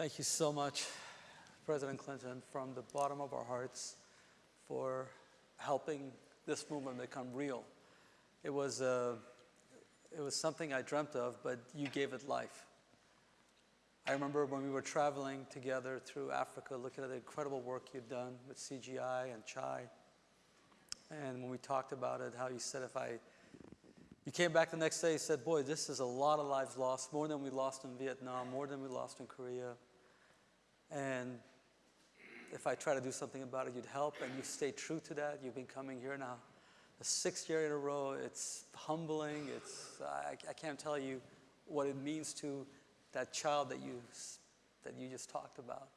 Thank you so much, President Clinton, from the bottom of our hearts for helping this movement become real. It was, uh, it was something I dreamt of, but you gave it life. I remember when we were traveling together through Africa, looking at the incredible work you'd done with CGI and CHAI. And when we talked about it, how you said if I, you came back the next day, you said, boy, this is a lot of lives lost, more than we lost in Vietnam, more than we lost in Korea. And if I try to do something about it, you'd help, and you stay true to that. You've been coming here now the sixth year in a row. It's humbling. It's, I, I can't tell you what it means to that child that you, that you just talked about.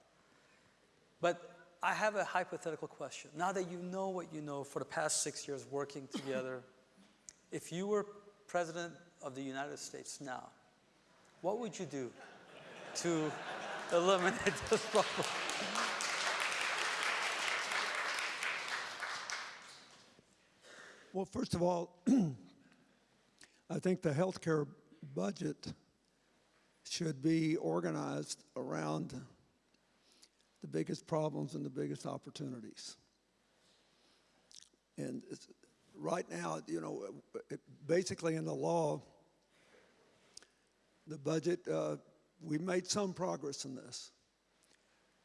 But I have a hypothetical question. Now that you know what you know for the past six years working together, if you were president of the United States now, what would you do to eliminate this problem? Well, first of all, I think the healthcare budget should be organized around the biggest problems and the biggest opportunities. And right now, you know, basically in the law, the budget, uh, we made some progress in this.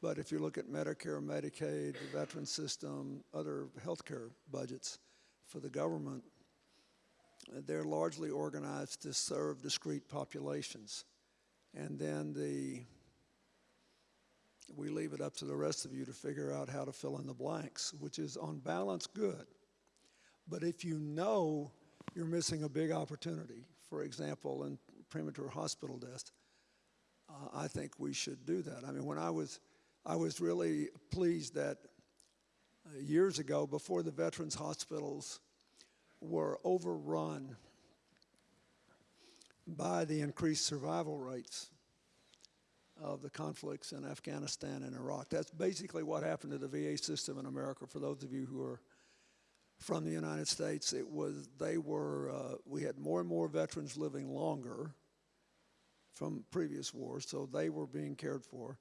But if you look at Medicare, Medicaid, the veteran system, other healthcare budgets for the government, they're largely organized to serve discrete populations. And then the, we leave it up to the rest of you to figure out how to fill in the blanks, which is on balance good. But if you know you're missing a big opportunity, for example, in premature hospital deaths, uh, I think we should do that. I mean, when I was, I was really pleased that uh, years ago, before the veterans hospitals were overrun by the increased survival rates of the conflicts in Afghanistan and Iraq. That's basically what happened to the VA system in America. For those of you who are from the United States, it was, they were, uh, we had more and more veterans living longer from previous wars, so they were being cared for.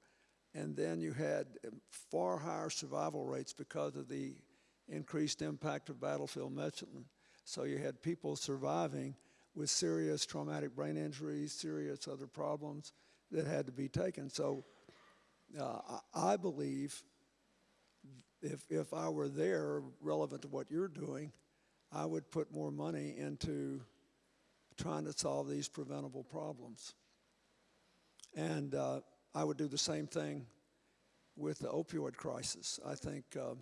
And then you had far higher survival rates because of the increased impact of battlefield medicine. So you had people surviving with serious traumatic brain injuries, serious other problems that had to be taken. So uh, I believe if, if I were there, relevant to what you're doing, I would put more money into trying to solve these preventable problems. And uh, I would do the same thing with the opioid crisis. I think uh,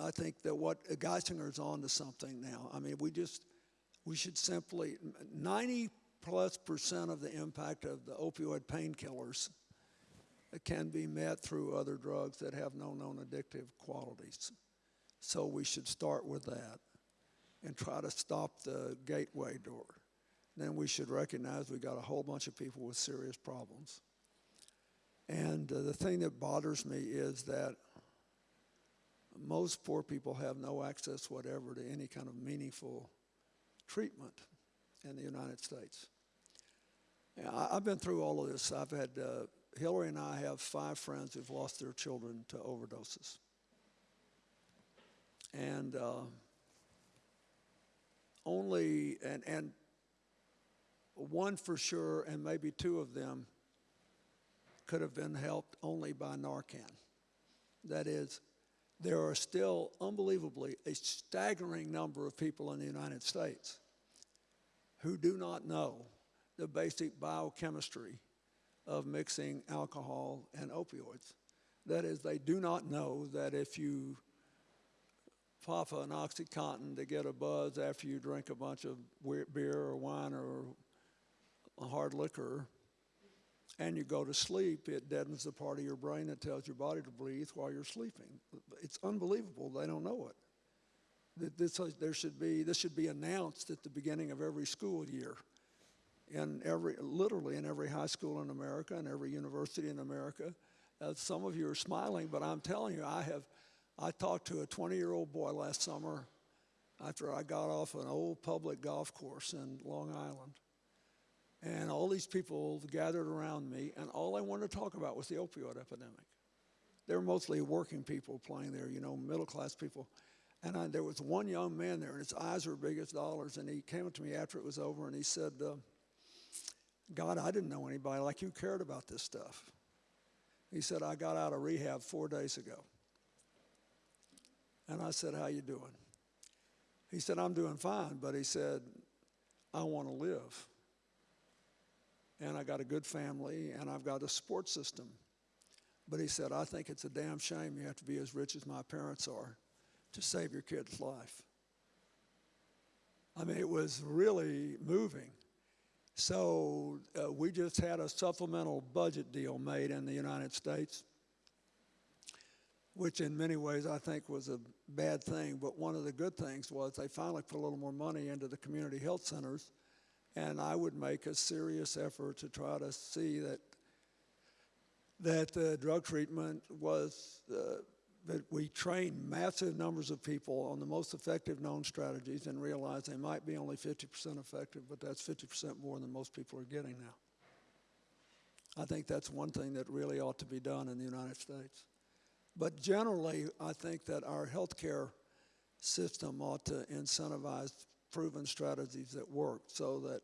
I think that what Geisinger's on to something now. I mean, we just we should simply 90 plus percent of the impact of the opioid painkillers can be met through other drugs that have no known addictive qualities. So we should start with that and try to stop the gateway door. Then we should recognize we've got a whole bunch of people with serious problems. And uh, the thing that bothers me is that most poor people have no access whatever to any kind of meaningful treatment in the United States. I, have been through all of this. I've had, uh, Hillary and I have five friends who've lost their children to overdoses. And uh, only, and, and one for sure, and maybe two of them could have been helped only by Narcan. That is, there are still unbelievably a staggering number of people in the United States who do not know the basic biochemistry of mixing alcohol and opioids. That is, they do not know that if you pop an Oxycontin to get a buzz after you drink a bunch of beer or wine or a hard liquor, and you go to sleep, it deadens the part of your brain that tells your body to breathe while you're sleeping. It's unbelievable they don't know it. This, there should be, this should be announced at the beginning of every school year. In every, literally in every high school in America and every university in America. Uh, some of you are smiling, but I'm telling you, I have, I talked to a 20-year-old boy last summer after I got off an old public golf course in Long Island And all these people gathered around me, and all I wanted to talk about was the opioid epidemic. They were mostly working people playing there, you know, middle class people. And I, there was one young man there, and his eyes were big as dollars. And he came up to me after it was over, and he said, uh, God, I didn't know anybody like you cared about this stuff. He said, I got out of rehab four days ago. And I said, how you doing? He said, I'm doing fine, but he said, I want to live. And I got a good family, and I've got a support system. But he said, I think it's a damn shame you have to be as rich as my parents are to save your kid's life. I mean, it was really moving. So uh, we just had a supplemental budget deal made in the United States, which in many ways I think was a bad thing. But one of the good things was they finally put a little more money into the community health centers, and I would make a serious effort to try to see that that uh, drug treatment was uh, that we trained massive numbers of people on the most effective known strategies and realized they might be only 50% effective, but that's 50% more than most people are getting now. I think that's one thing that really ought to be done in the United States. But generally, I think that our healthcare system ought to incentivize proven strategies that work so that,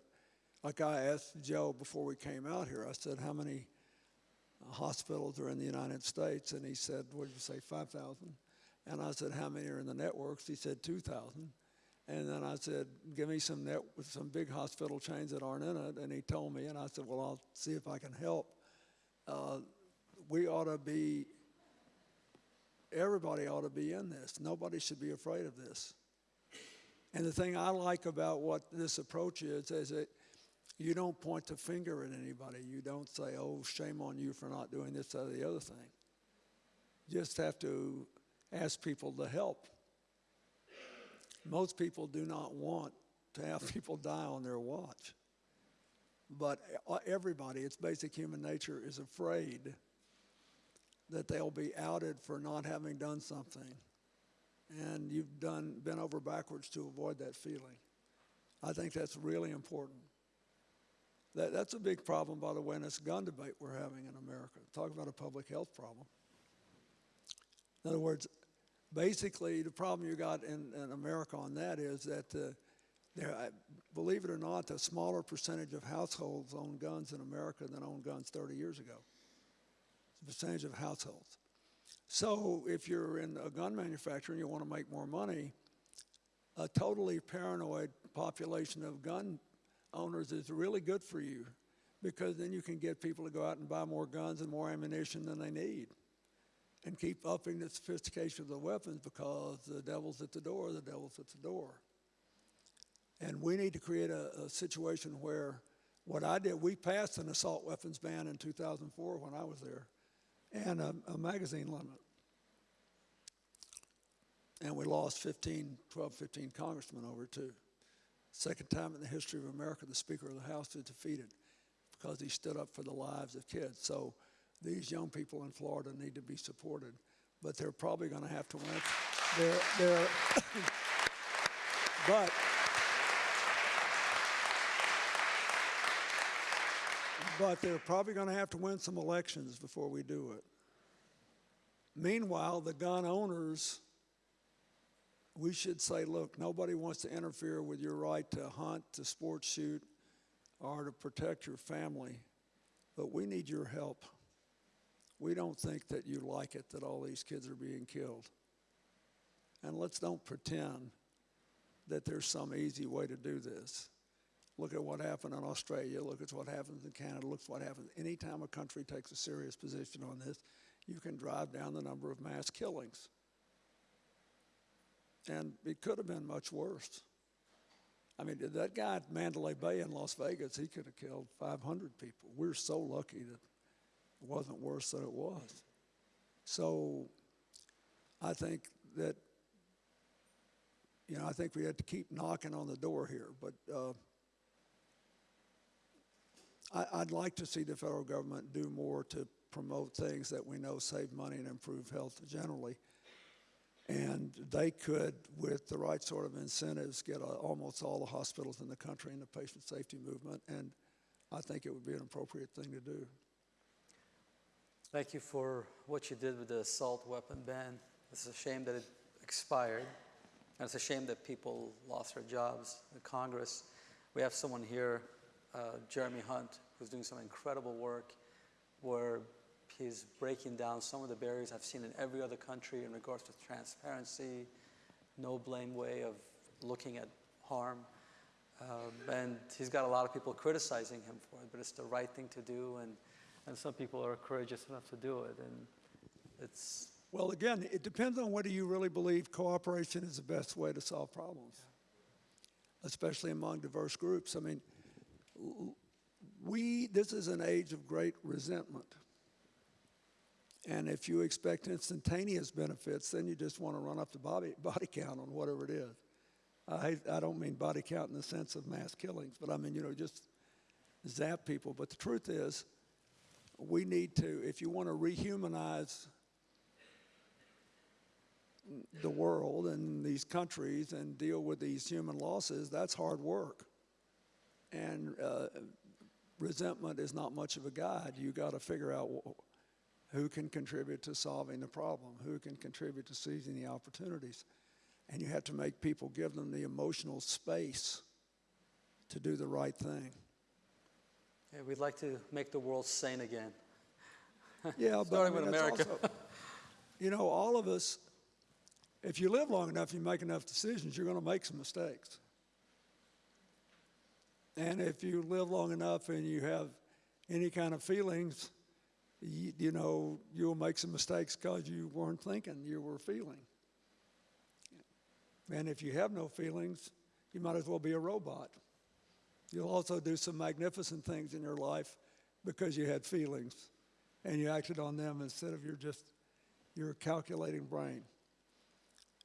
like I asked Joe before we came out here, I said, how many hospitals are in the United States, and he said, what did you say, 5,000? And I said, how many are in the networks? He said, 2,000. And then I said, give me some net, with some big hospital chains that aren't in it. And he told me, and I said, well, I'll see if I can help. Uh, we ought to be, everybody ought to be in this. Nobody should be afraid of this. And the thing I like about what this approach is, is that you don't point the finger at anybody. You don't say, oh, shame on you for not doing this, or the other thing. You just have to ask people to help. Most people do not want to have people die on their watch. But uh, everybody, it's basic human nature, is afraid that they'll be outed for not having done something. And you've done, been over backwards to avoid that feeling. I think that's really important. That, that's a big problem, by the way, in this gun debate we're having in America. Talk about a public health problem. In other words, basically, the problem you got in, in America on that is that uh, there, believe it or not, a smaller percentage of households own guns in America than owned guns 30 years ago. The percentage of households. So if you're in a gun manufacturer and you want to make more money, a totally paranoid population of gun owners is really good for you because then you can get people to go out and buy more guns and more ammunition than they need and keep upping the sophistication of the weapons because the devil's at the door, the devil's at the door. And we need to create a, a situation where what I did, we passed an assault weapons ban in 2004 when I was there and a, a magazine limit. And we lost 15, 12, 15 congressmen over too. Second time in the history of America the Speaker of the House is defeated because he stood up for the lives of kids. So these young people in Florida need to be supported, but they're probably going to have to win. They're, they're but but they're probably going to have to win some elections before we do it. Meanwhile, the gun owners we should say, look, nobody wants to interfere with your right to hunt, to sport shoot, or to protect your family, but we need your help. We don't think that you like it that all these kids are being killed. And let's don't pretend that there's some easy way to do this. Look at what happened in Australia. Look at what happens in Canada. Look at what happens. Anytime a country takes a serious position on this, you can drive down the number of mass killings. And it could have been much worse. I mean, that guy at Mandalay Bay in Las Vegas, he could have killed 500 people. We're so lucky that it wasn't worse than it was. So I think that, you know, I think we had to keep knocking on the door here. But uh, I, I'd like to see the federal government do more to promote things that we know save money and improve health generally. And they could, with the right sort of incentives, get uh, almost all the hospitals in the country in the patient safety movement. And I think it would be an appropriate thing to do. Thank you for what you did with the assault weapon ban. It's a shame that it expired. And it's a shame that people lost their jobs in Congress. We have someone here, uh, Jeremy Hunt, who's doing some incredible work where he's breaking down some of the barriers I've seen in every other country in regards to transparency, no blame way of looking at harm. Um, and he's got a lot of people criticizing him for it, but it's the right thing to do. And, and some people are courageous enough to do it. And it's, Well, again, it depends on whether you really believe cooperation is the best way to solve problems, especially among diverse groups. I mean, we, this is an age of great resentment. And if you expect instantaneous benefits, then you just want to run up the body, body count on whatever it is. I, I don't mean body count in the sense of mass killings, but I mean, you know, just zap people. But the truth is, we need to, if you want to rehumanize the world and these countries and deal with these human losses, that's hard work. And uh, resentment is not much of a guide. You got to figure out who can contribute to solving the problem, who can contribute to seizing the opportunities. And you have to make people give them the emotional space to do the right thing. yeah, we'd like to make the world sane again. Yeah, but I mean, with America. also- you know, all of us, if you live long enough, you make enough decisions, you're going to make some mistakes. And if you live long enough and you have any kind of feelings, you, you know, you'll make some mistakes because you weren't thinking, you were feeling. And if you have no feelings, you might as well be a robot. You'll also do some magnificent things in your life because you had feelings and you acted on them instead of your just your calculating brain.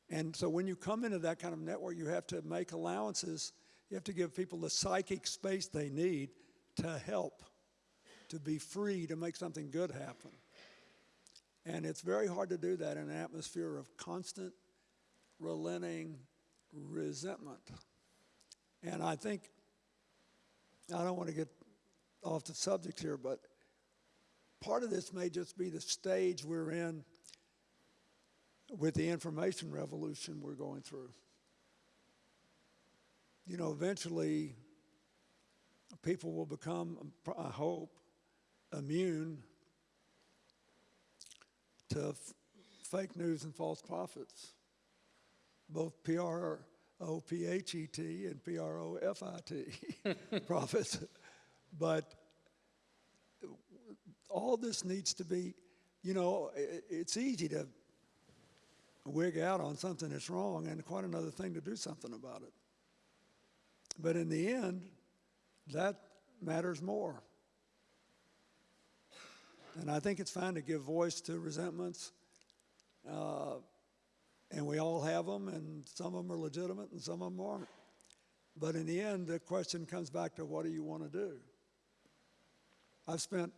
And so when you come into that kind of network, you have to make allowances. You have to give people the psychic space they need to help, to be free, to make something good happen. And it's very hard to do that in an atmosphere of constant, relenting resentment. And I think, I don't want to get off the subject here, but part of this may just be the stage we're in with the information revolution we're going through. You know, eventually, people will become, I hope, immune to f- fake news and false prophets, both P R O P H E T and P R O F I T prophets. But all this needs to be, you know, it's easy to wig out on something that's wrong and quite another thing to do something about it. But in the end, that matters more. And I think it's fine to give voice to resentments. Uh, and we all have them, and some of them are legitimate and some of them aren't. But in the end, the question comes back to what do you want to do? I've spent,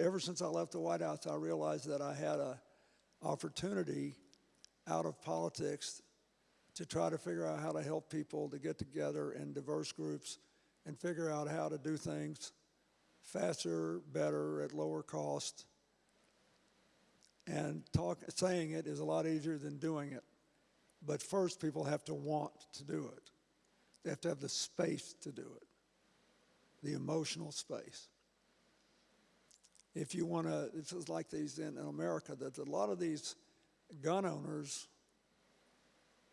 ever since I left the White House, I realized that I had a opportunity out of politics to try to figure out how to help people to get together in diverse groups and figure out how to do things faster, better, at lower cost. And talk, saying it is a lot easier than doing it. But first, people have to want to do it. They have to have the space to do it, the emotional space. If you want to, this is like these in, in America, that a lot of these gun owners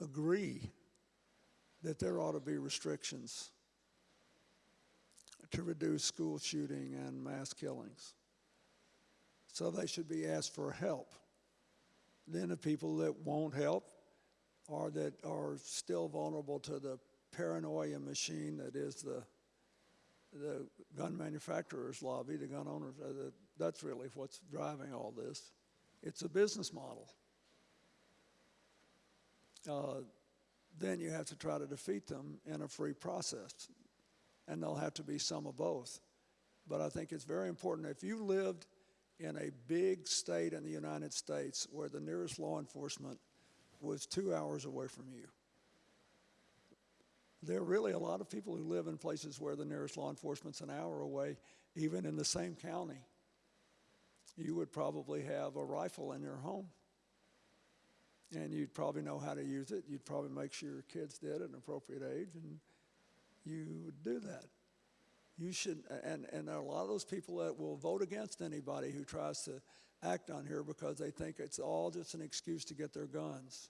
agree that there ought to be restrictions to reduce school shooting and mass killings. So they should be asked for help. Then the people that won't help or that are still vulnerable to the paranoia machine that is the the gun manufacturers lobby, the gun owners, uh, that's really what's driving all this. It's a business model. Uh, then you have to try to defeat them in a free process. And there'll have to be some of both. But I think it's very important. If you lived in a big state in the United States where the nearest law enforcement was two hours away from you, there are really a lot of people who live in places where the nearest law enforcement's an hour away, even in the same county. You would probably have a rifle in your home. And you'd probably know how to use it. You'd probably make sure your kids did at an appropriate age, and you would do that. You should, and, and there are a lot of those people that will vote against anybody who tries to act on here because they think it's all just an excuse to get their guns.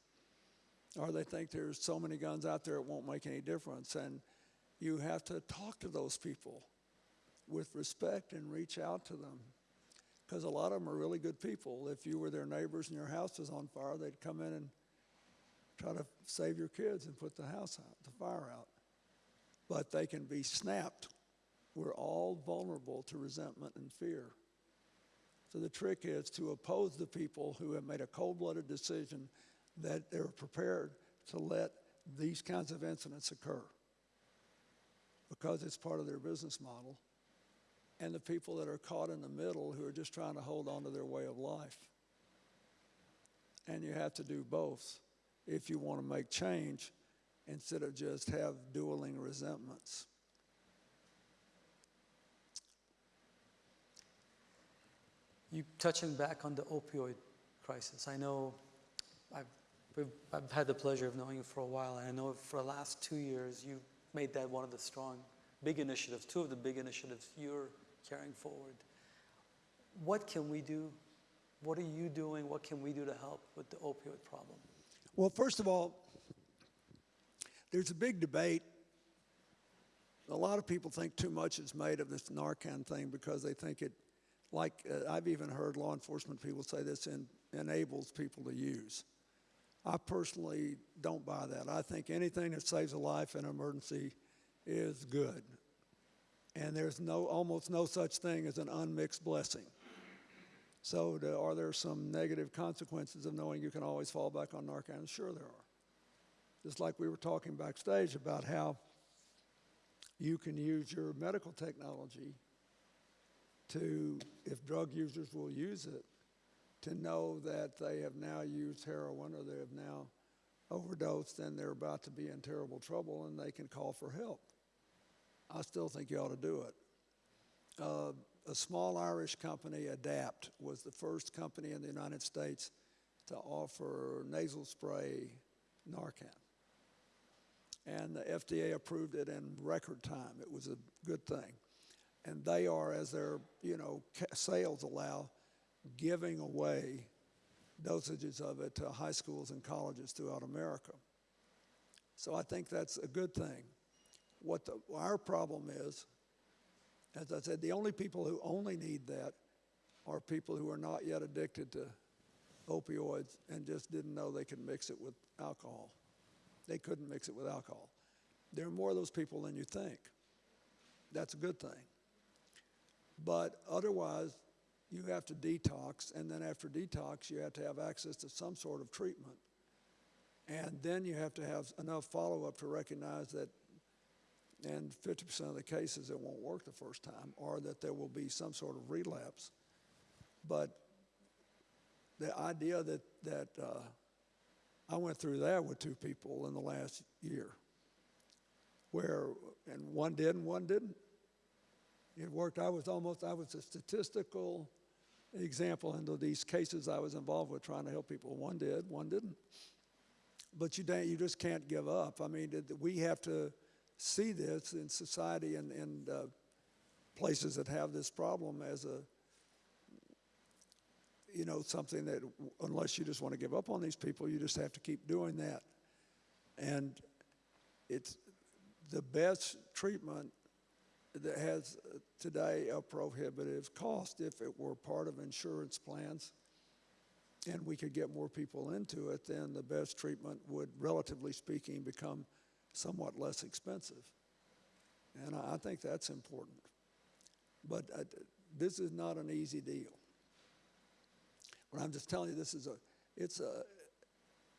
Or they think there's so many guns out there it won't make any difference. And you have to talk to those people with respect and reach out to them. Because a lot of them are really good people. If you were their neighbors and your house was on fire, they'd come in and try to save your kids and put the house out, the fire out. But they can be snapped. We're all vulnerable to resentment and fear. So the trick is to oppose the people who have made a cold-blooded decision that they're prepared to let these kinds of incidents occur because it's part of their business model, and the people that are caught in the middle who are just trying to hold on to their way of life. And you have to do both if you want to make change instead of just have dueling resentments. You touching back on the opioid crisis. I know I've, I've had the pleasure of knowing you for a while, and I know for the last two years you made that one of the strong, big initiatives, two of the big initiatives you're carrying forward. What can we do? What are you doing? What can we do to help with the opioid problem? Well, first of all, there's a big debate. A lot of people think too much is made of this Narcan thing because they think it, like uh, I've even heard law enforcement people say this, en- enables people to use. I personally don't buy that. I think anything that saves a life in an emergency is good. And there's no, almost no such thing as an unmixed blessing. So, do, are there some negative consequences of knowing you can always fall back on Narcan? Sure, there are. Just like we were talking backstage about how you can use your medical technology to, if drug users will use it, to know that they have now used heroin or they have now overdosed and they're about to be in terrible trouble and they can call for help. I still think you ought to do it. Uh, a small Irish company, Adapt, was the first company in the United States to offer nasal spray Narcan. And the FDA approved it in record time. It was a good thing. And they are, as their you know sales allow, giving away dosages of it to high schools and colleges throughout America. So I think that's a good thing. What the, our problem is, as I said, the only people who only need that are people who are not yet addicted to opioids and just didn't know they could mix it with alcohol. They couldn't mix it with alcohol. There are more of those people than you think. That's a good thing. But otherwise, you have to detox, and then after detox, you have to have access to some sort of treatment. And then you have to have enough follow up to recognize that, in 50% of the cases, it won't work the first time, or that there will be some sort of relapse. But the idea that, that uh, I went through that with two people in the last year, where, and one did and one didn't. It worked. I was almost, I was a statistical example into these cases I was involved with trying to help people. One did, one didn't. But you, you just can't give up. I mean, we have to see this in society and, and uh, places that have this problem as a, you know, something that unless you just want to give up on these people, you just have to keep doing that. And it's the best treatment that has uh, today a prohibitive cost if it were part of insurance plans and we could get more people into it, then the best treatment would, relatively speaking, become somewhat less expensive. And I, I think that's important. But uh, this is not an easy deal. But I'm just telling you, this is a, it's a,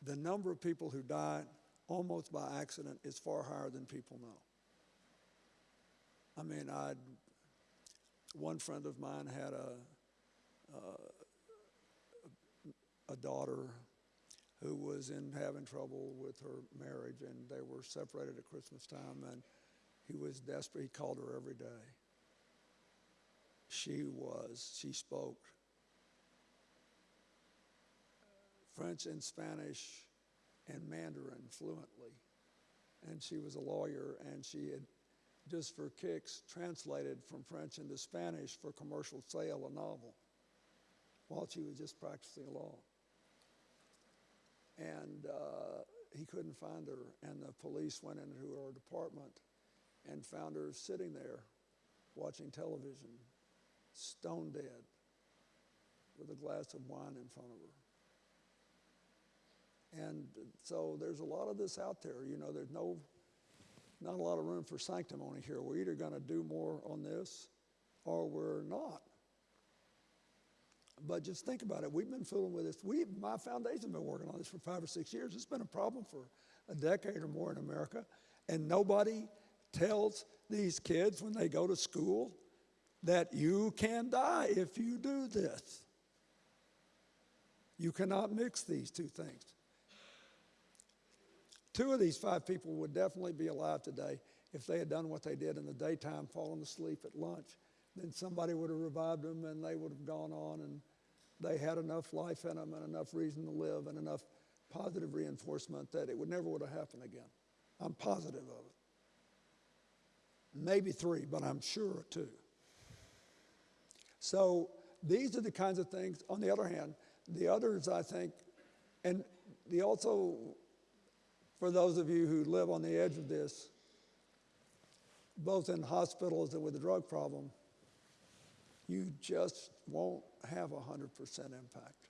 the number of people who die almost by accident is far higher than people know. I mean, I, one friend of mine had a, uh, a daughter who was in having trouble with her marriage, and they were separated at Christmas time, and he was desperate. He called her every day. She was, she spoke French and Spanish and Mandarin fluently. And she was a lawyer, and she had, just for kicks, translated from French into Spanish for commercial sale a novel while she was just practicing law. And uh, he couldn't find her, and the police went into her apartment and found her sitting there watching television, stone dead, with a glass of wine in front of her. And so there's a lot of this out there. You know, there's no, not a lot of room for sanctimony here. We're either going to do more on this or we're not. But just think about it. We've been fooling with this. We, my foundation's been working on this for five or six years. It's been a problem for a decade or more in America. And nobody tells these kids when they go to school that you can die if you do this. You cannot mix these two things. Two of these five people would definitely be alive today if they had done what they did in the daytime, fallen asleep at lunch. Then somebody would have revived them and they would have gone on and they had enough life in them and enough reason to live and enough positive reinforcement that it would never would have happened again. I'm positive of it. Maybe three, but I'm sure two. So these are the kinds of things. On the other hand, the others, I think, and the also, for those of you who live on the edge of this, both in hospitals and with the drug problem, you just won't have a 100% impact.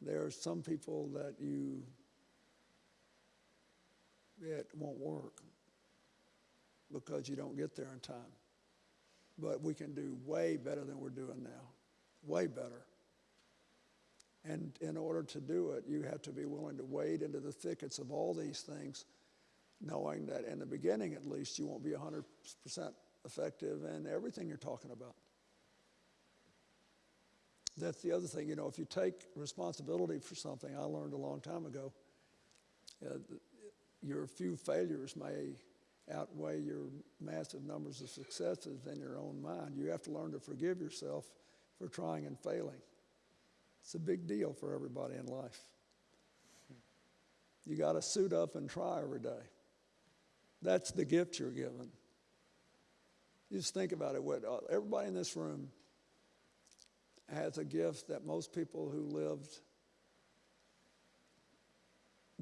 There are some people that you, it won't work because you don't get there in time. But we can do way better than we're doing now, way better. And in order to do it, you have to be willing to wade into the thickets of all these things, knowing that in the beginning at least, you won't be 100% effective in everything you're talking about. That's the other thing, you know, if you take responsibility for something, I learned a long time ago, uh, your few failures may outweigh your massive numbers of successes in your own mind. You have to learn to forgive yourself for trying and failing. It's a big deal for everybody in life. You got to suit up and try every day. That's the gift you're given. Just think about it. What, uh, everybody in this room has a gift that most people who lived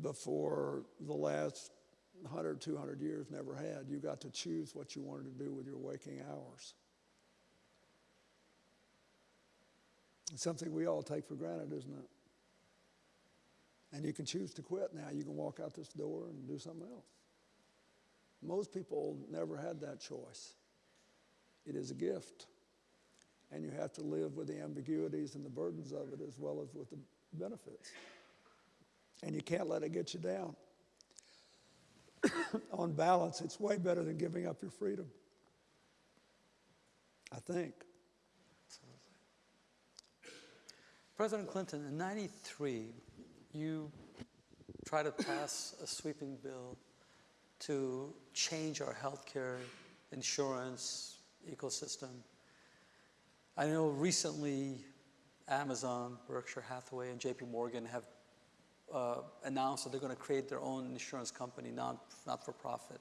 before the last 100, 200 years never had. You got to choose what you wanted to do with your waking hours. It's something we all take for granted, isn't it? And you can choose to quit now. You can walk out this door and do something else. Most people never had that choice. It is a gift. And you have to live with the ambiguities and the burdens of it as well as with the benefits. And you can't let it get you down. On balance, it's way better than giving up your freedom. I think. President Clinton, in 93, you tried to pass a sweeping bill to change our healthcare insurance ecosystem. I know recently Amazon, Berkshire Hathaway, and JP Morgan have uh, announced that they're going to create their own insurance company, not for profit.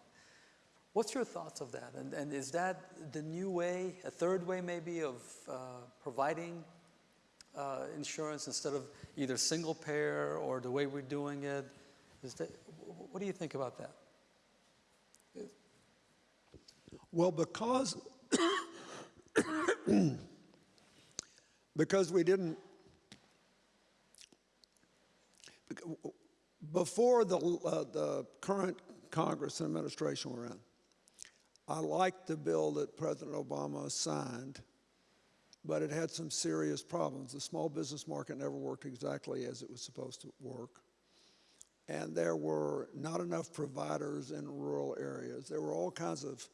What's your thoughts of that? And, and is that the new way, a third way maybe, of uh, providing uh, insurance instead of either single payer or the way we're doing it? Is that, what do you think about that? Well, because because we didn't before the uh, the current Congress and administration we're in. I liked the bill that President Obama signed, but it had some serious problems. The small business market never worked exactly as it was supposed to work. And there were not enough providers in rural areas. There were all kinds of,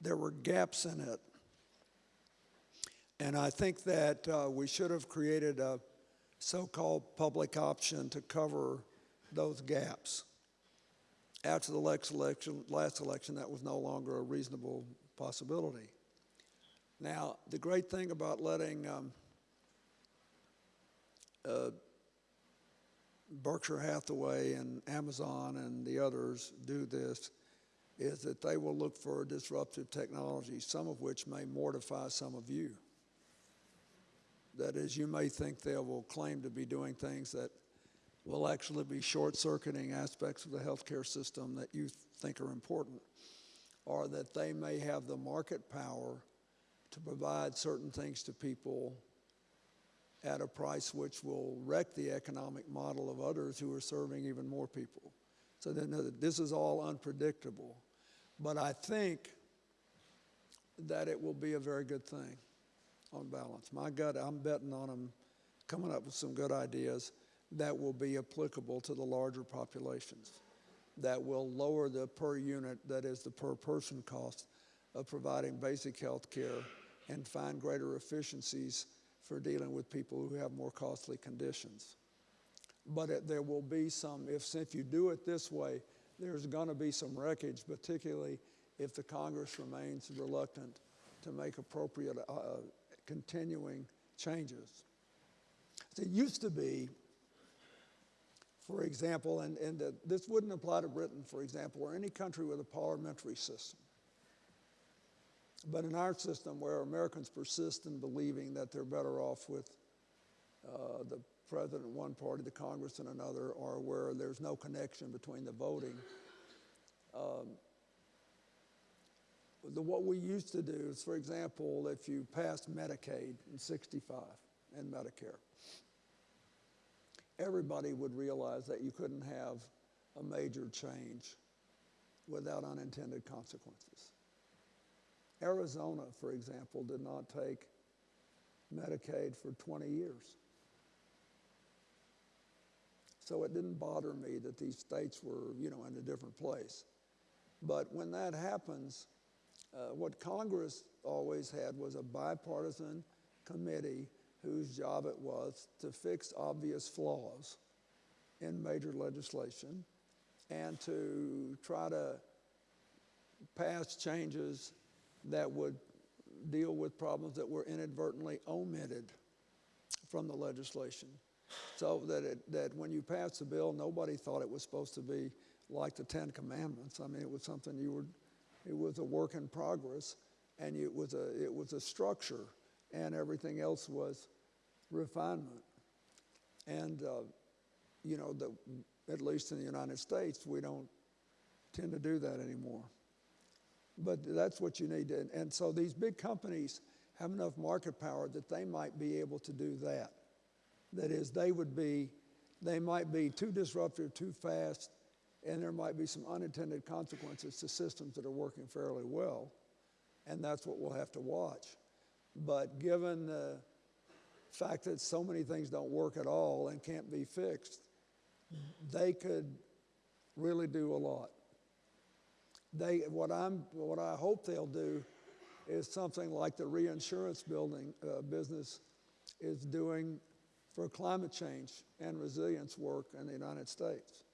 there were gaps in it. And I think that uh, we should have created a so-called public option to cover those gaps. After the next election, last election, that was no longer a reasonable possibility. Now, the great thing about letting um, uh, Berkshire Hathaway and Amazon and the others do this is that they will look for disruptive technology, some of which may mortify some of you. That is, you may think they will claim to be doing things that will actually be short-circuiting aspects of the healthcare system that you think are important, or that they may have the market power to provide certain things to people at a price which will wreck the economic model of others who are serving even more people. So then uh, this is all unpredictable. But I think that it will be a very good thing on balance. My gut, I'm betting on them coming up with some good ideas that will be applicable to the larger populations, that will lower the per unit, that is the per person cost of providing basic health care and find greater efficiencies for dealing with people who have more costly conditions. But it, there will be some, if, if you do it this way, there's going to be some wreckage, particularly if the Congress remains reluctant to make appropriate uh, continuing changes. It used to be, for example, and, and this wouldn't apply to Britain, for example, or any country with a parliamentary system. But in our system, where Americans persist in believing that they're better off with uh, the president in one party, the Congress in another, or where there's no connection between the voting, um, the, what we used to do is, for example, if you passed Medicaid in 65 and Medicare, everybody would realize that you couldn't have a major change without unintended consequences. Arizona, for example, did not take Medicaid for 20 years. So it didn't bother me that these states were, you know, in a different place. But when that happens, uh, what Congress always had was a bipartisan committee whose job it was to fix obvious flaws in major legislation and to try to pass changes that would deal with problems that were inadvertently omitted from the legislation. So that, it, that when you passed the bill, nobody thought it was supposed to be like the Ten Commandments. I mean, it was something you were, it was a work in progress, and it was a, it was a structure, and everything else was refinement. And, uh, you know, the, at least in the United States, we don't tend to do that anymore. But that's what you need. To, and so these big companies have enough market power that they might be able to do that. That is, they would be, they might be too disruptive, too fast, and there might be some unintended consequences to systems that are working fairly well. And that's what we'll have to watch. But given the fact that so many things don't work at all and can't be fixed, they could really do a lot. They, what, I'm, what I hope they'll do is something like the reinsurance building uh, business is doing for climate change and resilience work in the United States.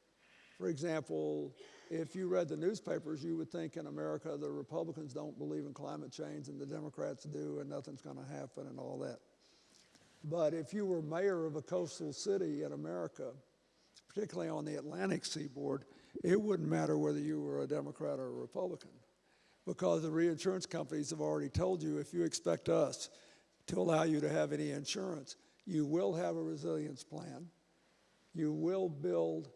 For example, if you read the newspapers, you would think in America the Republicans don't believe in climate change and the Democrats do and nothing's going to happen and all that. But if you were mayor of a coastal city in America, particularly on the Atlantic seaboard, it wouldn't matter whether you were a Democrat or a Republican because the reinsurance companies have already told you if you expect us to allow you to have any insurance, you will have a resilience plan. You will build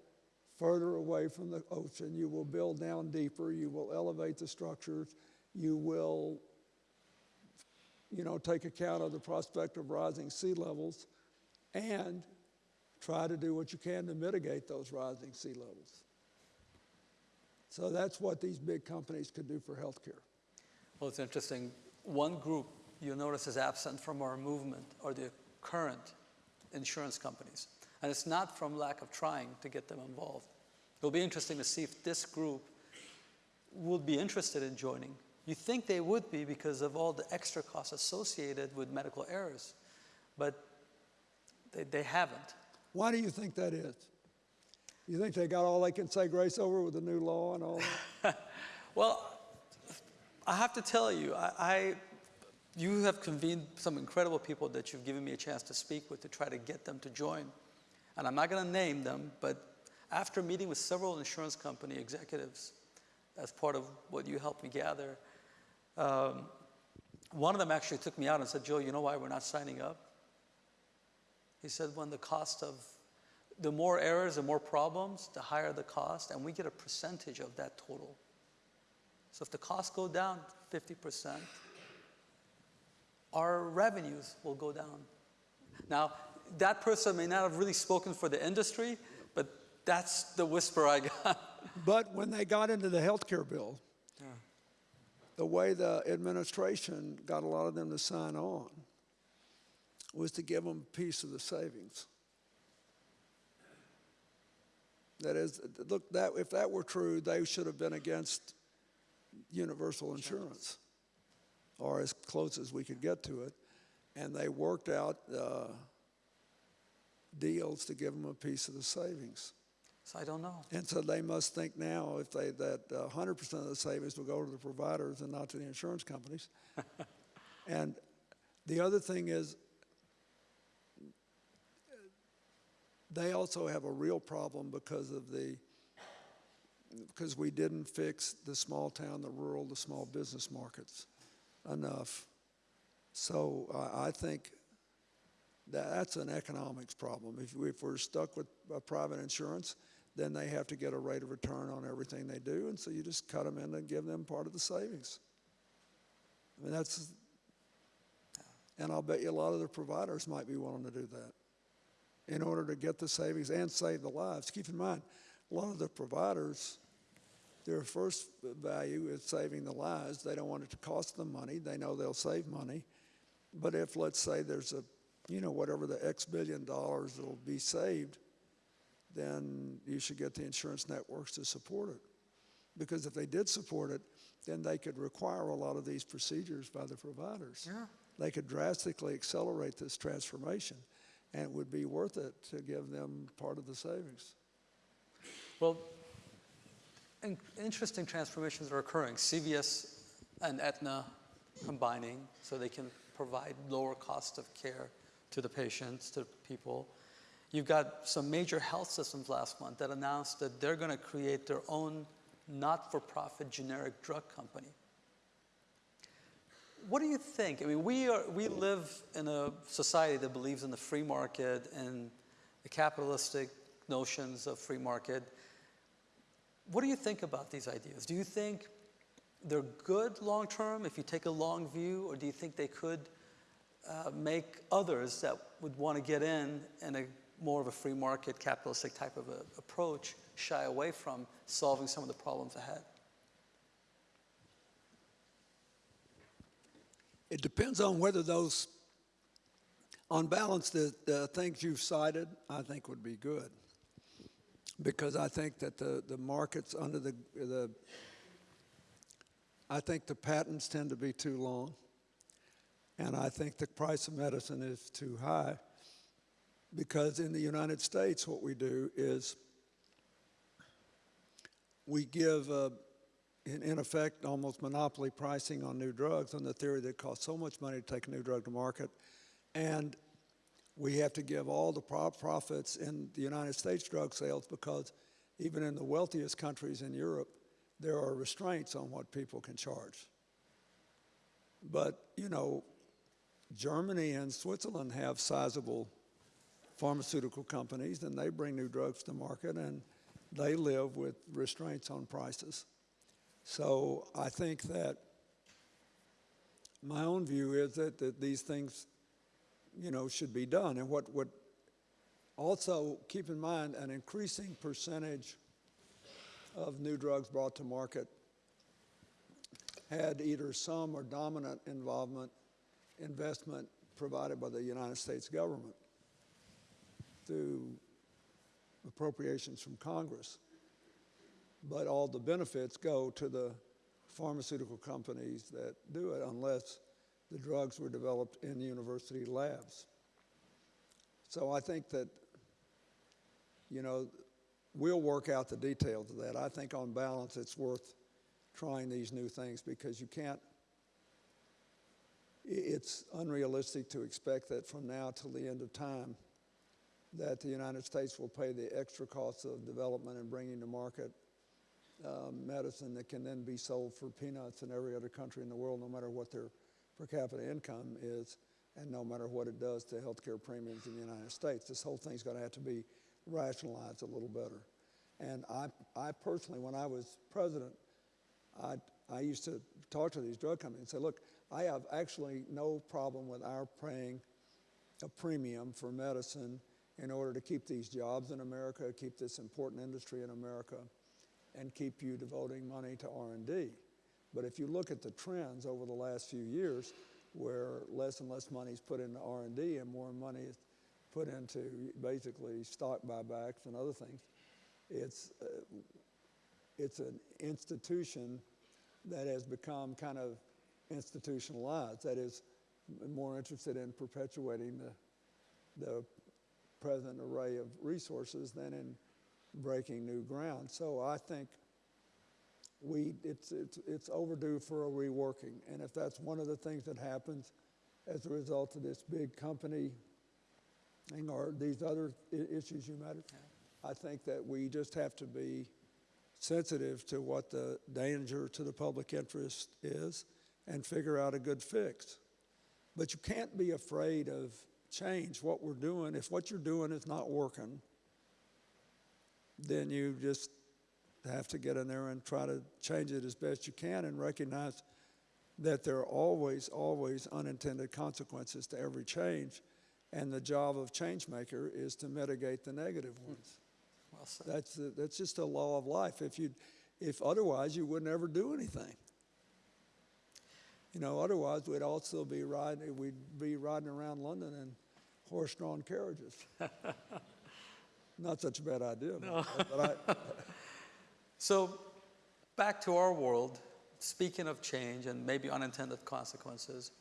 further away from the ocean. You will build down deeper. You will elevate the structures. You will, you know, take account of the prospect of rising sea levels and try to do what you can to mitigate those rising sea levels. So that's what these big companies could do for healthcare. Well, it's interesting. One group you'll notice is absent from our movement are the current insurance companies. And it's not from lack of trying to get them involved. It'll be interesting to see if this group would be interested in joining. You think they would be because of all the extra costs associated with medical errors. But They, they haven't. Why do you think that is? You think they got all they can say grace over with the new law and all that? Well, I have to tell you, I, I, you have convened some incredible people that you've given me a chance to speak with to try to get them to join. And I'm not going to name them, but after meeting with several insurance company executives as part of what you helped me gather, um, one of them actually took me out and said, Joe, you know why we're not signing up? He said, when the cost of, the more errors, the more problems, the higher the cost, and we get a percentage of that total. So if the costs go down 50%, our revenues will go down. Now, that person may not have really spoken for the industry, but that's the whisper I got. But when they got into the health care bill, the way the administration got a lot of them to sign on was to give them a piece of the savings. That is, look, that, if that were true, they should have been against universal insurance, or as close as we could get to it. And they worked out uh, deals to give them a piece of the savings. So I don't know. And so they must think now if they, that uh, 100% of the savings will go to the providers and not to the insurance companies. and the other thing is, they also have a real problem because of the, because we didn't fix the small town, the rural, the small business markets enough. So I I think that's an economics problem. If, if we're stuck with uh, private insurance, then they have to get a rate of return on everything they do, and so you just cut them in and give them part of the savings. I mean, that's, and I'll bet you a lot of the providers might be willing to do that in order to get the savings and save the lives. Keep in mind, a lot of the providers, their first value is saving the lives. They don't want it to cost them money. They know they'll save money. But if, let's say, there's a, you know, whatever the X billion dollars that'll be saved, then you should get the insurance networks to support it. Because if they did support it, then they could require a lot of these procedures by the providers. Yeah. They could drastically accelerate this transformation, and it would be worth it to give them part of the savings. Well, in- interesting transformations are occurring. CVS and Aetna combining so they can provide lower cost of care to the patients, to people. You've got some major health systems last month that announced that they're going to create their own not for profit generic drug company. What do you think? I mean, we, are, we live in a society that believes in the free market and the capitalistic notions of free market. What do you think about these ideas? Do you think they're good long term if you take a long view, or do you think they could uh, make others that would want to get in in a more of a free market capitalistic type of approach shy away from solving some of the problems ahead? It depends on whether those, on balance, the, the things you've cited, I think would be good. Because I think that the, the markets under the, the, I think the patents tend to be too long. And I think the price of medicine is too high. Because in the United States, what we do is we give, uh, in, in effect, almost monopoly pricing on new drugs on the theory that it costs so much money to take a new drug to market. And we have to give all the pro- profits in the United States drug sales because even in the wealthiest countries in Europe, there are restraints on what people can charge. But, you know, Germany and Switzerland have sizable pharmaceutical companies, and they bring new drugs to market, and they live with restraints on prices. So I think that my own view is that, that these things, you know, should be done. And what would also keep in mind an increasing percentage of new drugs brought to market had either some or dominant involvement, investment provided by the United States government through appropriations from Congress. But all the benefits go to the pharmaceutical companies that do it unless the drugs were developed in university labs. So I think that, you know, we'll work out the details of that. I think on balance, it's worth trying these new things because you can't, it's unrealistic to expect that from now till the end of time, that the United States will pay the extra costs of development and bringing to market um, medicine that can then be sold for peanuts in every other country in the world, no matter what their per capita income is, and no matter what it does to healthcare premiums in the United States. This whole thing's going to have to be rationalized a little better. And I, I personally, when I was president, I, I used to talk to these drug companies and say, look, I have actually no problem with our paying a premium for medicine in order to keep these jobs in America, keep this important industry in America, and keep you devoting money to R&D. But if you look at the trends over the last few years, where less and less money is put into R&D and more money is put into basically stock buybacks and other things, it's uh, it's an institution that has become kind of institutionalized. That is more interested in perpetuating the the present array of resources than in breaking new ground. So I think we, it's, it's, it's overdue for a reworking. And if that's one of the things that happens as a result of this big company thing or these other issues you mentioned, I think that we just have to be sensitive to what the danger to the public interest is and figure out a good fix. But you can't be afraid of change. What we're doing, if what you're doing is not working, then you just have to get in there and try to change it as best you can and recognize that there are always, always unintended consequences to every change. And the job of change maker is to mitigate the negative hmm. ones. Well. That's, the- that's just a law of life. If you, if otherwise, you would never do anything. You know, otherwise, we'd also be riding, we'd be riding around London in horse-drawn carriages. Not such a bad idea, but- but I, So, back to our world, speaking of change and maybe unintended consequences,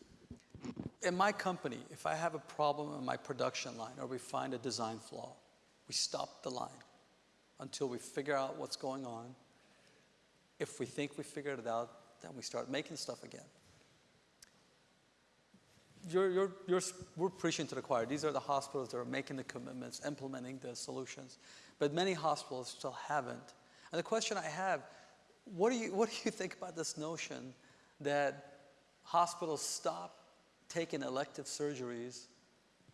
in my company, if I have a problem in my production line or we find a design flaw, we stop the line until we figure out what's going on. If we think we figured it out, then we start making stuff again. You're, you're, you're, we're preaching to the choir. These are the hospitals that are making the commitments, implementing the solutions. But many hospitals still haven't. And the question I have, what do you, what do you think about this notion that hospitals stop taking elective surgeries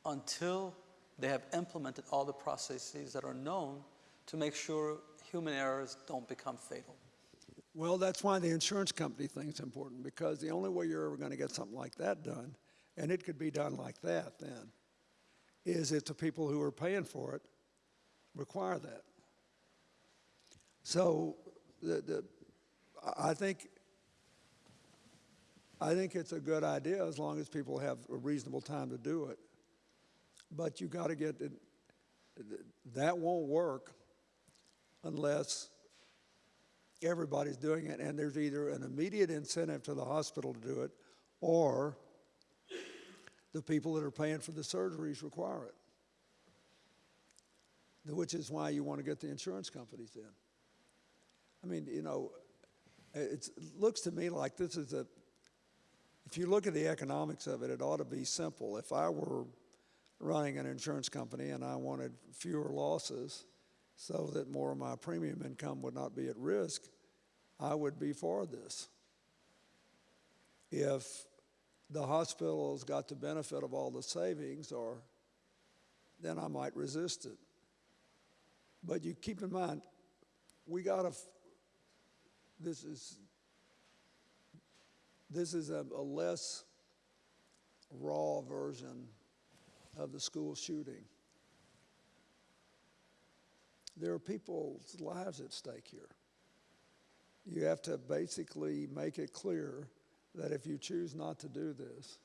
until they have implemented all the processes that are known to make sure human errors don't become fatal? well, that's why the insurance company thing's important, because the only way you're ever gonna get something like that done, and it could be done like that then, is if the people who are paying for it require that. So, the, the, I- think, I think it's a good idea as long as people have a reasonable time to do it. But you gotta get, it, that won't work unless everybody's doing it, and there's either an immediate incentive to the hospital to do it, or the people that are paying for the surgeries require it. Which is why you want to get the insurance companies in. I mean, you know, it looks to me like this is a, if you look at the economics of it, it ought to be simple. If I were running an insurance company and I wanted fewer losses so that more of my premium income would not be at risk, I would be for this. If the hospitals got the benefit of all the savings, or then I might resist it. But you keep in mind, we got to. This is this is a, a less raw version of the school shooting. There are people's lives at stake here. You have to basically make it clear that if you choose not to do this,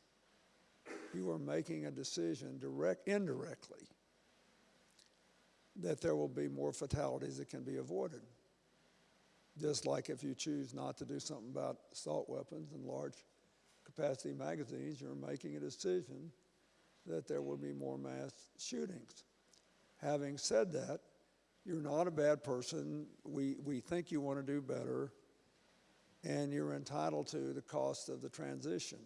you are making a decision direct, indirectly that there will be more fatalities that can be avoided. Just like if you choose not to do something about assault weapons and large capacity magazines, you're making a decision that there will be more mass shootings. Having said that, you're not a bad person. We, we think you want to do better, and you're entitled to the cost of the transition.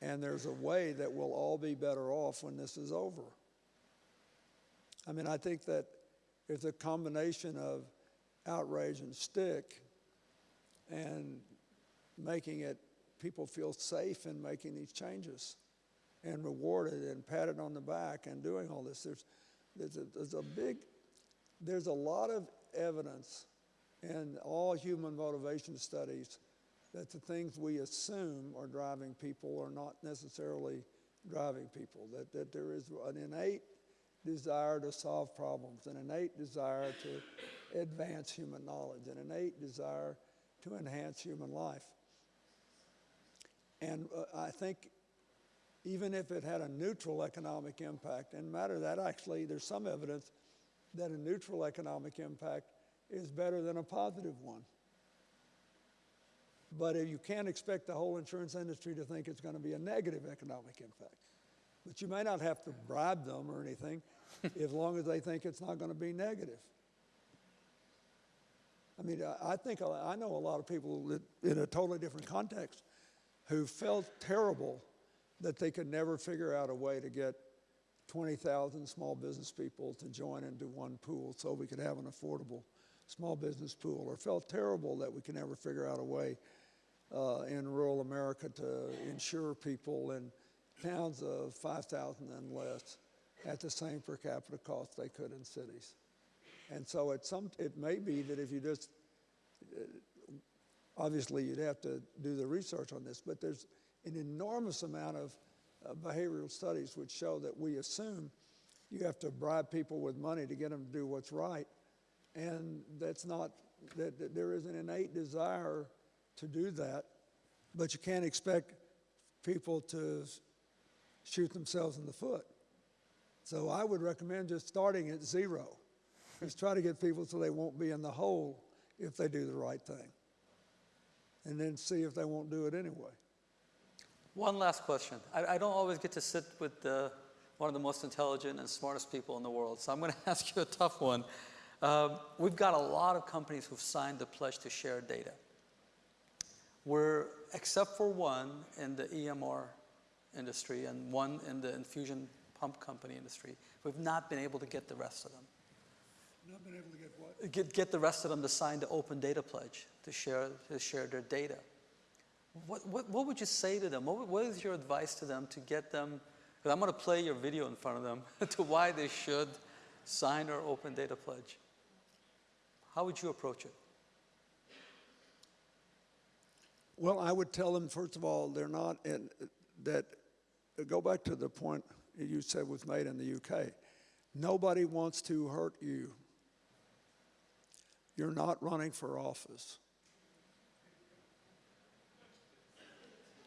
And there's a way that we'll all be better off when this is over. I mean, I think that if the combination of outrage and stick and making it, people feel safe in making these changes and rewarded and patted on the back and doing all this, there's, there's, a, there's a big, there's a lot of evidence in all human motivation studies that the things we assume are driving people are not necessarily driving people, that, that there is an innate desire to solve problems, an innate desire to advance human knowledge, an innate desire to enhance human life. And uh, I think even if it had a neutral economic impact, and matter of that actually, there's some evidence that a neutral economic impact is better than a positive one. But if you can't expect the whole insurance industry to think it's going to be a negative economic impact. But you may not have to bribe them or anything, as long as they think it's not going to be negative. I mean, I- I think, I know a lot of people in a totally different context who felt terrible that they could never figure out a way to get 20,000 small business people to join into one pool so we could have an affordable small business pool, or felt terrible that we could never figure out a way uh, in rural America to insure people in towns of 5,000 and less at the same per capita cost they could in cities. And so it, some, it may be that if you just, uh, obviously you'd have to do the research on this, but there's an enormous amount of uh, behavioral studies which show that we assume you have to bribe people with money to get them to do what's right. And that's not, that, that there is an innate desire to do that, but you can't expect people to shoot themselves in the foot. So I would recommend just starting at zero. Just try to get people so they won't be in the hole if they do the right thing. And then see if they won't do it anyway. One last question. I, I don't always get to sit with the, one of the most intelligent and smartest people in the world, so I'm going to ask you a tough one. Um, we've got a lot of companies who've signed the pledge to share data. We're, except for one in the EMR industry and one in the infusion pump company industry, we've not been able to get the rest of them. Not been able to get what? Get, get the rest of them to sign the open data pledge to share, to share their data. What, what, what would you say to them? What, what is your advice to them to get them? Because I'm going to play your video in front of them to why they should sign our open data pledge. How would you approach it? Well, I would tell them, first of all, they're not in, that, go back to the point you said was made in the UK. Nobody wants to hurt you. You're not running for office.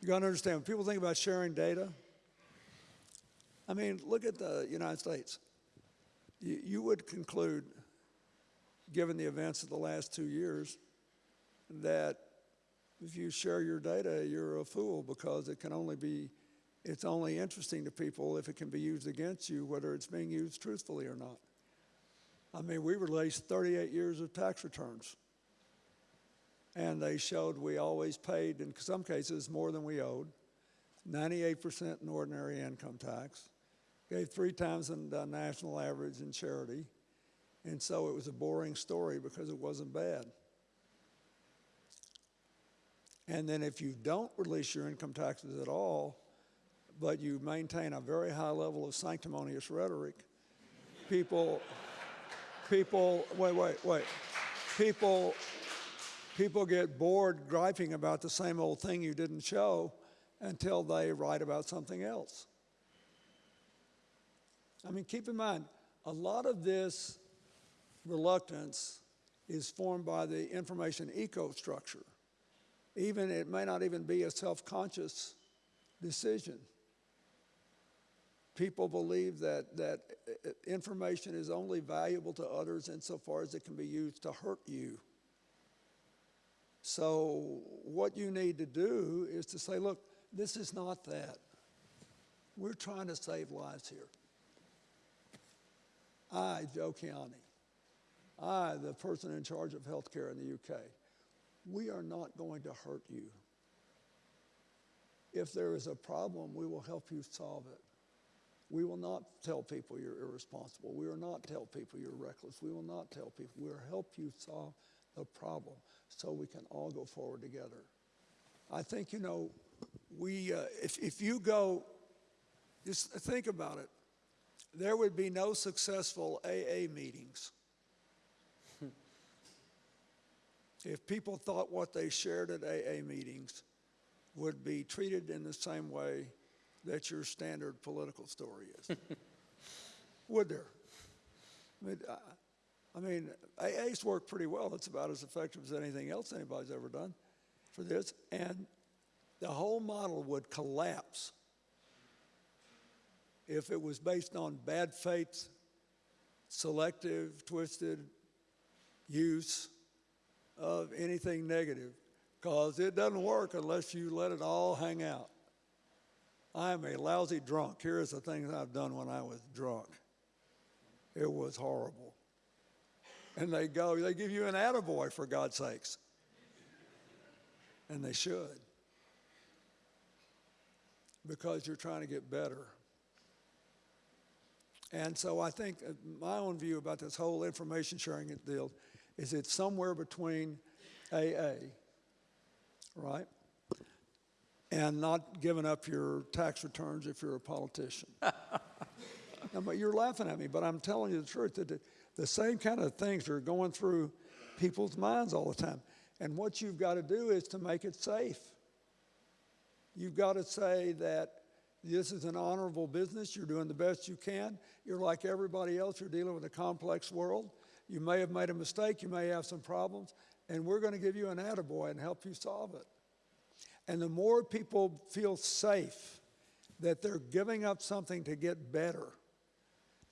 You got to understand, when people think about sharing data, I mean, look at the United States. You, you would conclude, given the events of the last two years, that if you share your data, you're a fool because it can only be, it's only interesting to people if it can be used against you, whether it's being used truthfully or not. I mean, we released 38 years of tax returns. And they showed we always paid, in some cases, more than we owed, 98% in ordinary income tax, gave three times the national average in charity. And so it was a boring story because it wasn't bad. And then if you don't release your income taxes at all, but you maintain a very high level of sanctimonious rhetoric, people, people, wait, wait, wait, people, people get bored griping about the same old thing you didn't show until they write about something else. I mean, keep in mind, a lot of this reluctance is formed by the information eco-structure even it may not even be a self-conscious decision. People believe that that uh, information is only valuable to others insofar as it can be used to hurt you. So what you need to do is to say, look, this is not that. We're trying to save lives here. I, Joe Kiani, I, the person in charge of healthcare in the UK, we are not going to hurt you. If there is a problem, we will help you solve it. We will not tell people you're irresponsible. We will not tell people you're reckless. We will not tell people. We'll help you solve the problem so we can all go forward together. I think, you know, we, uh, if, if you go, just think about it, there would be no successful AA meetings if people thought what they shared at AA meetings would be treated in the same way that your standard political story is. would there? I mean, I, I mean, AA's worked pretty well. It's about as effective as anything else anybody's ever done for this. And the whole model would collapse if it was based on bad faith, selective, twisted use of anything negative because it doesn't work unless you let it all hang out. I'm a lousy drunk. Here's the things I've done when I was drunk. It was horrible. And they go, they give you an attaboy for God's sakes. And they should. Because you're trying to get better. And so I think uh, my own view about this whole information sharing deal is it's somewhere between AA, right? And not giving up your tax returns if you're a politician. now, but you're laughing at me, but I'm telling you the truth that the, the same kind of things are going through people's minds all the time. And what you've got to do is to make it safe. You've got to say that this is an honorable business. You're doing the best you can. You're like everybody else. You're dealing with a complex world. You may have made a mistake. You may have some problems. And we're going to give you an attaboy and help you solve it. And the more people feel safe that they're giving up something to get better,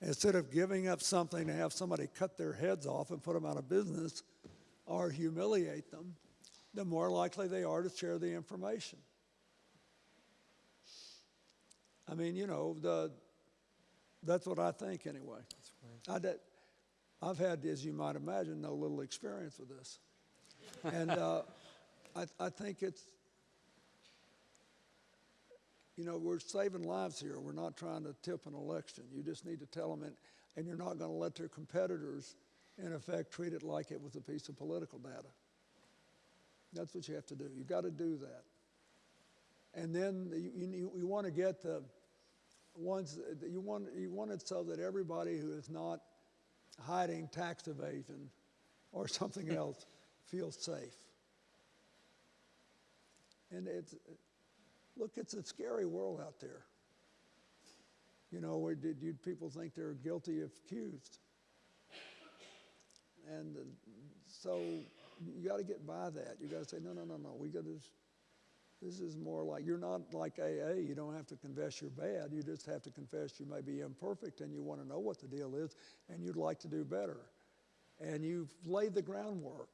instead of giving up something to have somebody cut their heads off and put them out of business or humiliate them, the more likely they are to share the information. I mean, you know, the, that's what I think anyway. I did, I've had, as you might imagine, no little experience with this. And uh, I, I think it's, you know, we're saving lives here. We're not trying to tip an election. You just need to tell them, and, and you're not going to let their competitors, in effect, treat it like it was a piece of political data. That's what you have to do. You've got to do that. And then you, you, you want to get the ones, you want, you want it so that everybody who is not hiding tax evasion or something else feels safe. And it's, look, it's a scary world out there. You know, where did you people think they're guilty if accused? And uh, so you got to get by that. You got to say, no, no, no, no. We got to. This is more like you're not like AA. You don't have to confess you're bad. You just have to confess you may be imperfect and you want to know what the deal is and you'd like to do better. And you've laid the groundwork.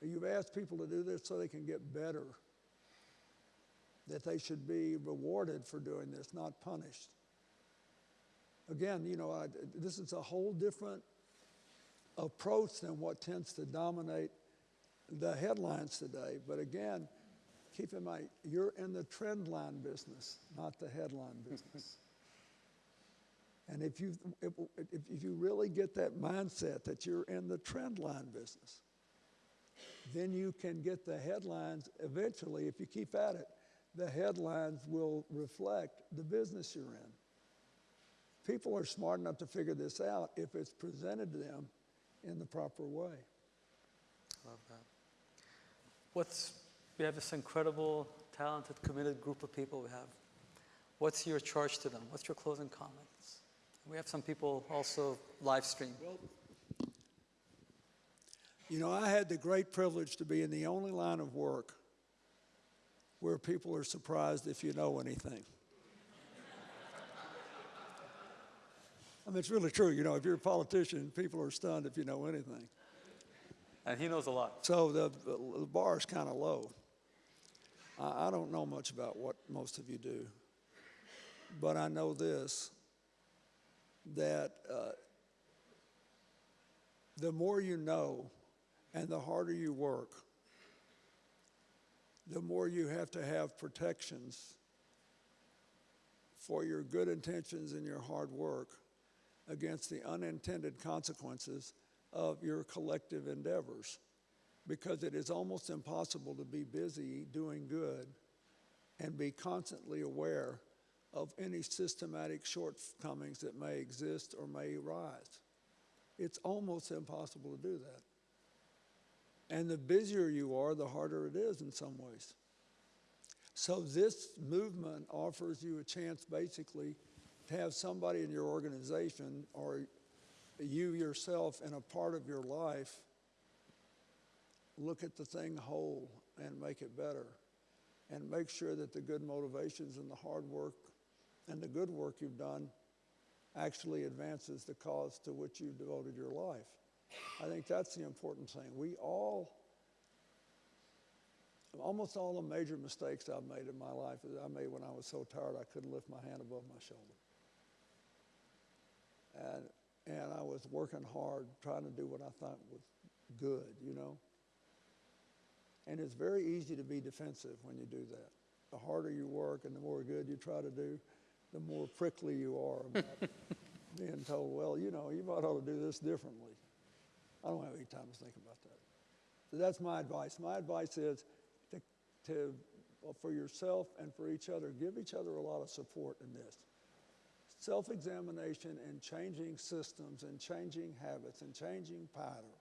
You've asked people to do this so they can get better. That they should be rewarded for doing this, not punished. Again, you know, I, this is a whole different approach than what tends to dominate the headlines today. But again, keep in mind, you're in the trend line business, not the headline business. and if you, if, if you really get that mindset that you're in the trend line business, then you can get the headlines eventually, if you keep at it, the headlines will reflect the business you're in. People are smart enough to figure this out if it's presented to them in the proper way. Love that. What's, we have this incredible, talented, committed group of people we have. What's your charge to them? What's your closing comments? We have some people also live stream. Well, you know, I had the great privilege to be in the only line of work where people are surprised if you know anything. I mean, it's really true. You know, if you're a politician, people are stunned if you know anything. And he knows a lot. So the, the bar is kind of low. I, I don't know much about what most of you do. But I know this, that uh, the more you know and the harder you work, the more you have to have protections for your good intentions and your hard work against the unintended consequences of your collective endeavors. Because it is almost impossible to be busy doing good and be constantly aware of any systematic shortcomings that may exist or may arise. It's almost impossible to do that. And the busier you are, the harder it is in some ways. So this movement offers you a chance basically to have somebody in your organization or you yourself in a part of your life look at the thing whole and make it better and make sure that the good motivations and the hard work and the good work you've done actually advances the cause to which you've devoted your life. I think that's the important thing. We all, almost all the major mistakes I've made in my life, I made when I was so tired I couldn't lift my hand above my shoulder. And, and I was working hard trying to do what I thought was good, you know? And it's very easy to be defensive when you do that. The harder you work and the more good you try to do, the more prickly you are about being told, well, you know, you might ought to do this differently. I don't have any time to think about that. So that's my advice. My advice is to, to well, for yourself and for each other, give each other a lot of support in this. Self examination and changing systems and changing habits and changing pattern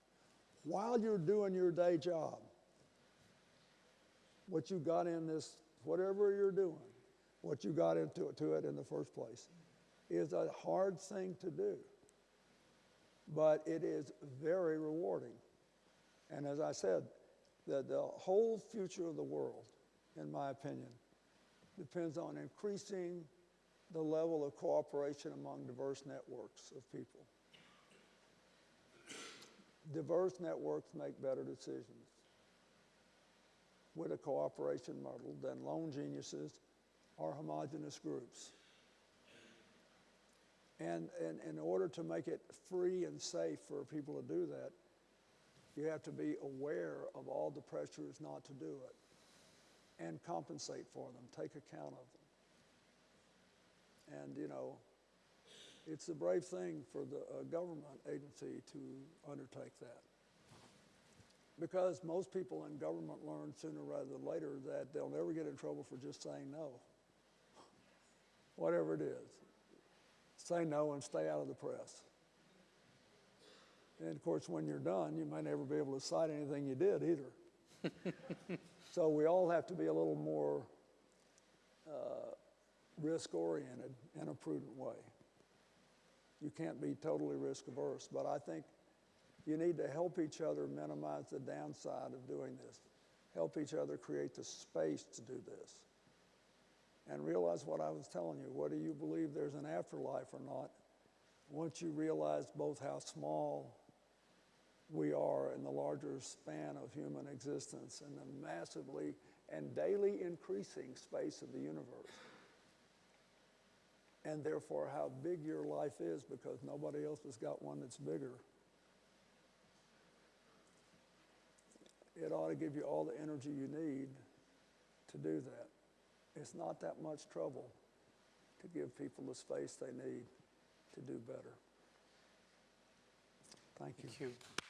while you're doing your day job what you got in this, whatever you're doing, what you got into it, to it in the first place, is a hard thing to do. But it is very rewarding. And as I said, the, the whole future of the world, in my opinion, depends on increasing the level of cooperation among diverse networks of people. Diverse networks make better decisions with a cooperation model than lone geniuses or homogenous groups. And, and in order to make it free and safe for people to do that, you have to be aware of all the pressures not to do it and compensate for them, take account of them. And, you know, it's a brave thing for the uh, government agency to undertake that. Because most people in government learn sooner rather than later that they'll never get in trouble for just saying no. Whatever it is. Say no and stay out of the press. And of course, when you're done, you may never be able to cite anything you did either. so we all have to be a little more uh, risk oriented in a prudent way. You can't be totally risk averse, but I think you need to help each other minimize the downside of doing this. Help each other create the space to do this. And realize what I was telling you. Whether you believe there's an afterlife or not, once you realize both how small we are in the larger span of human existence and the massively and daily increasing space of the universe, and therefore how big your life is because nobody else has got one that's bigger. It ought to give you all the energy you need to do that. It's not that much trouble to give people the space they need to do better. Thank you. Thank you.